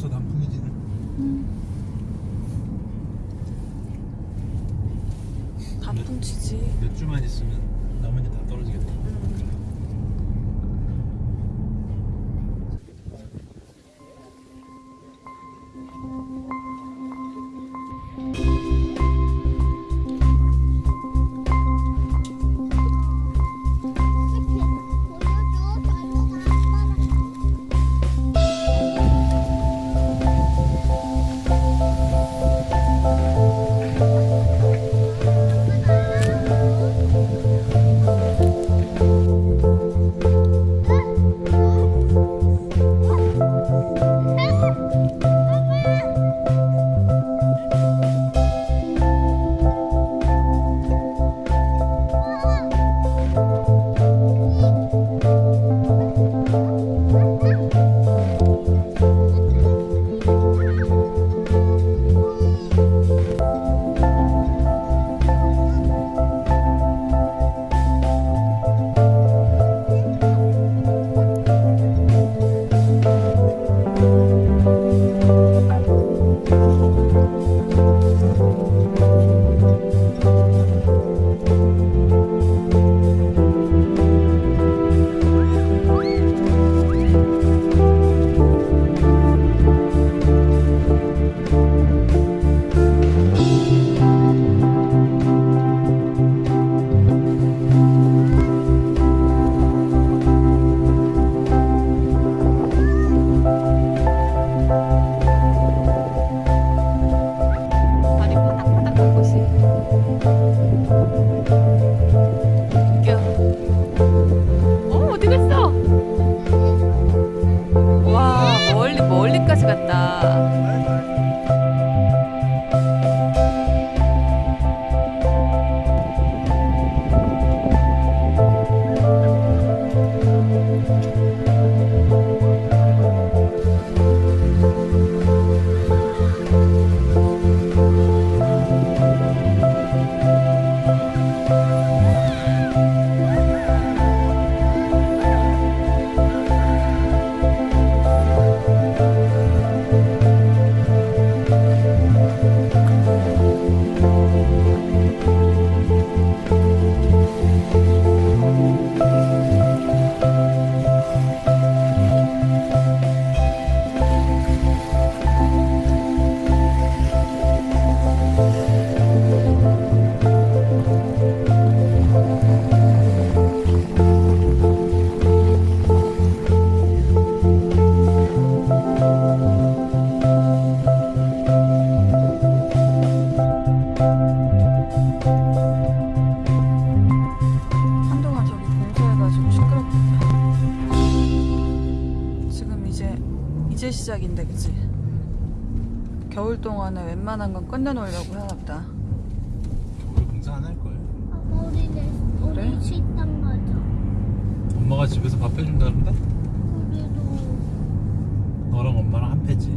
벌써 단풍이지. 단풍 치지. 몇 주만 있으면 나머지 다 떨어지겠다. 이제 시작인데 그치? 겨울 동안에 웬만한 건 끝내놓으려고 해놨다. 우리 공사 안 할 거야. 우리 그래? 우리 식당 가자. 엄마가 집에서 밥 해준다 그런다? 우리도 너랑 엄마랑 한 패지.